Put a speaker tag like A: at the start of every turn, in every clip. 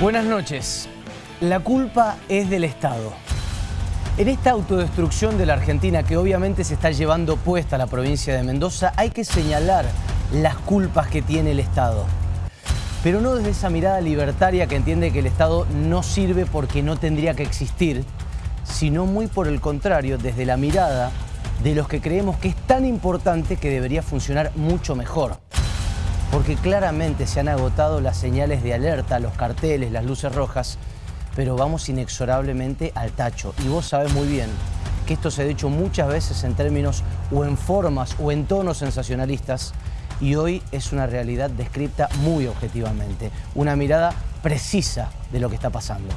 A: Buenas noches. La culpa es del Estado. En esta autodestrucción de la Argentina, que obviamente se está llevando puesta a la provincia de Mendoza, hay que señalar las culpas que tiene el Estado. Pero no desde esa mirada libertaria que entiende que el Estado no sirve porque no tendría que existir, sino muy por el contrario, desde la mirada de los que creemos que es tan importante que debería funcionar mucho mejor porque claramente se han agotado las señales de alerta, los carteles, las luces rojas, pero vamos inexorablemente al tacho. Y vos sabés muy bien que esto se ha dicho muchas veces en términos o en formas o en tonos sensacionalistas y hoy es una realidad descrita muy objetivamente, una mirada precisa de lo que está pasando.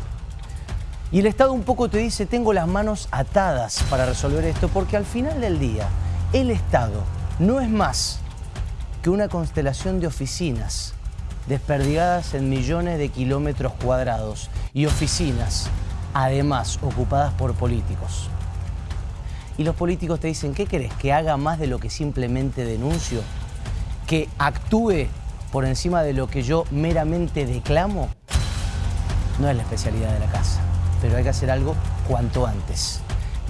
A: Y el Estado un poco te dice, tengo las manos atadas para resolver esto, porque al final del día, el Estado no es más que una constelación de oficinas desperdigadas en millones de kilómetros cuadrados y oficinas, además, ocupadas por políticos. Y los políticos te dicen, ¿qué querés? ¿Que haga más de lo que simplemente denuncio? ¿Que actúe por encima de lo que yo meramente declamo? No es la especialidad de la casa, pero hay que hacer algo cuanto antes.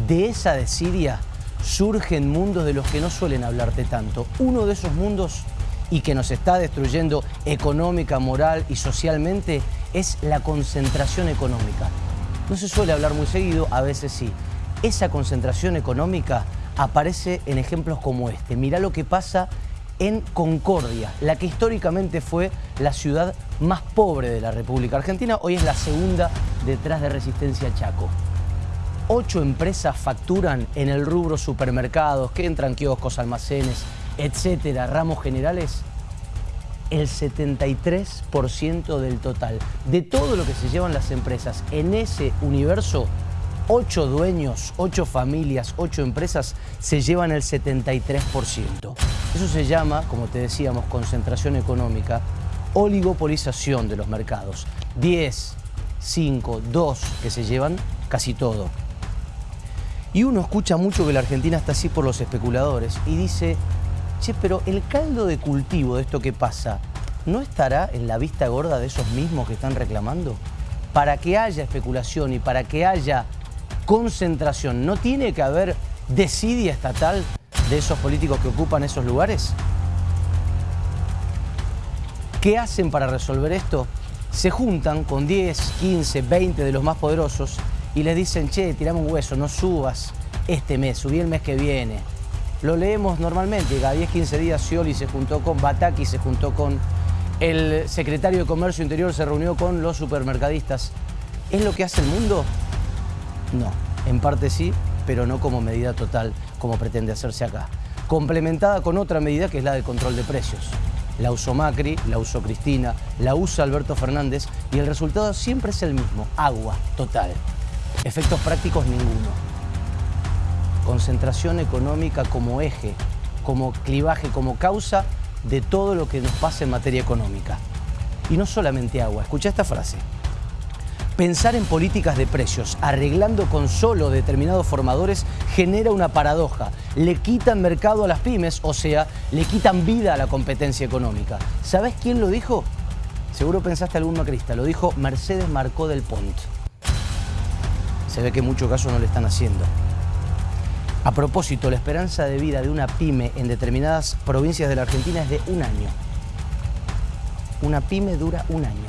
A: De esa desidia surgen mundos de los que no suelen hablarte tanto. Uno de esos mundos y que nos está destruyendo económica, moral y socialmente es la concentración económica. No se suele hablar muy seguido, a veces sí. Esa concentración económica aparece en ejemplos como este. Mirá lo que pasa en Concordia, la que históricamente fue la ciudad más pobre de la República Argentina, hoy es la segunda detrás de Resistencia Chaco ocho empresas facturan en el rubro supermercados, que entran kioscos, almacenes, etcétera, ramos generales, el 73% del total. De todo lo que se llevan las empresas en ese universo, ocho dueños, ocho familias, ocho empresas se llevan el 73%. Eso se llama, como te decíamos, concentración económica, oligopolización de los mercados. 10, 5, 2 que se llevan casi todo. Y uno escucha mucho que la Argentina está así por los especuladores y dice, che, pero el caldo de cultivo de esto que pasa, ¿no estará en la vista gorda de esos mismos que están reclamando? Para que haya especulación y para que haya concentración, ¿no tiene que haber desidia estatal de esos políticos que ocupan esos lugares? ¿Qué hacen para resolver esto? Se juntan con 10, 15, 20 de los más poderosos y les dicen, che, tirame un hueso, no subas este mes, subí el mes que viene. Lo leemos normalmente, cada 10, 15 días Scioli se juntó con Bataki, se juntó con el secretario de Comercio Interior, se reunió con los supermercadistas. ¿Es lo que hace el mundo? No, en parte sí, pero no como medida total, como pretende hacerse acá. Complementada con otra medida que es la de control de precios. La usó Macri, la usó Cristina, la usa Alberto Fernández y el resultado siempre es el mismo, agua total. Efectos prácticos ninguno. Concentración económica como eje, como clivaje, como causa de todo lo que nos pasa en materia económica. Y no solamente agua, escucha esta frase. Pensar en políticas de precios, arreglando con solo determinados formadores, genera una paradoja. Le quitan mercado a las pymes, o sea, le quitan vida a la competencia económica. ¿Sabes quién lo dijo? Seguro pensaste algún macrista, lo dijo Mercedes Marcó del Pont se ve que muchos casos no le están haciendo. A propósito, la esperanza de vida de una pyme en determinadas provincias de la Argentina es de un año. Una pyme dura un año.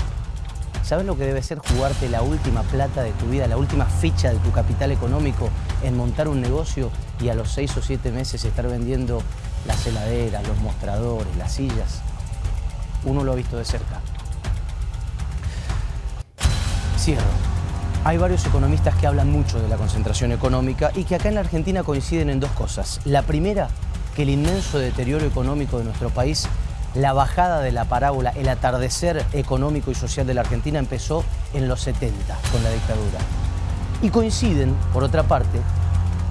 A: ¿Sabes lo que debe ser jugarte la última plata de tu vida, la última ficha de tu capital económico en montar un negocio y a los seis o siete meses estar vendiendo las heladeras, los mostradores, las sillas? Uno lo ha visto de cerca. Cierro. Hay varios economistas que hablan mucho de la concentración económica y que acá en la Argentina coinciden en dos cosas. La primera, que el inmenso deterioro económico de nuestro país, la bajada de la parábola, el atardecer económico y social de la Argentina empezó en los 70 con la dictadura. Y coinciden, por otra parte,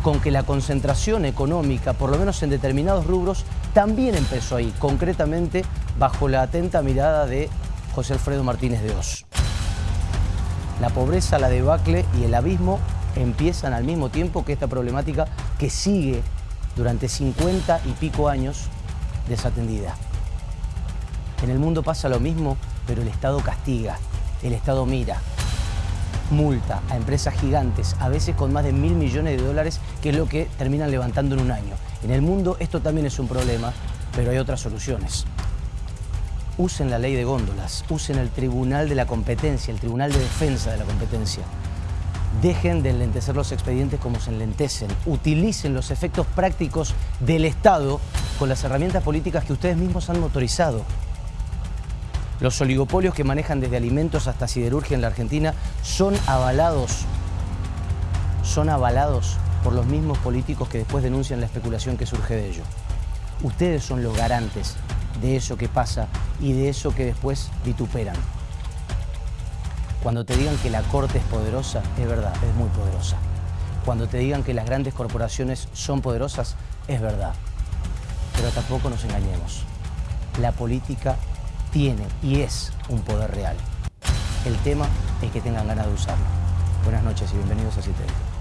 A: con que la concentración económica, por lo menos en determinados rubros, también empezó ahí, concretamente bajo la atenta mirada de José Alfredo Martínez de Oz. La pobreza, la debacle y el abismo empiezan al mismo tiempo que esta problemática que sigue durante 50 y pico años desatendida. En el mundo pasa lo mismo, pero el Estado castiga. El Estado mira, multa a empresas gigantes, a veces con más de mil millones de dólares, que es lo que terminan levantando en un año. En el mundo esto también es un problema, pero hay otras soluciones. Usen la ley de góndolas, usen el Tribunal de la Competencia, el Tribunal de Defensa de la Competencia. Dejen de enlentecer los expedientes como se enlentecen. Utilicen los efectos prácticos del Estado con las herramientas políticas que ustedes mismos han motorizado. Los oligopolios que manejan desde alimentos hasta siderurgia en la Argentina son avalados, son avalados por los mismos políticos que después denuncian la especulación que surge de ello. Ustedes son los garantes de eso que pasa y de eso que después vituperan. Cuando te digan que la Corte es poderosa, es verdad, es muy poderosa. Cuando te digan que las grandes corporaciones son poderosas, es verdad. Pero tampoco nos engañemos. La política tiene y es un poder real. El tema es que tengan ganas de usarlo. Buenas noches y bienvenidos a Citadel.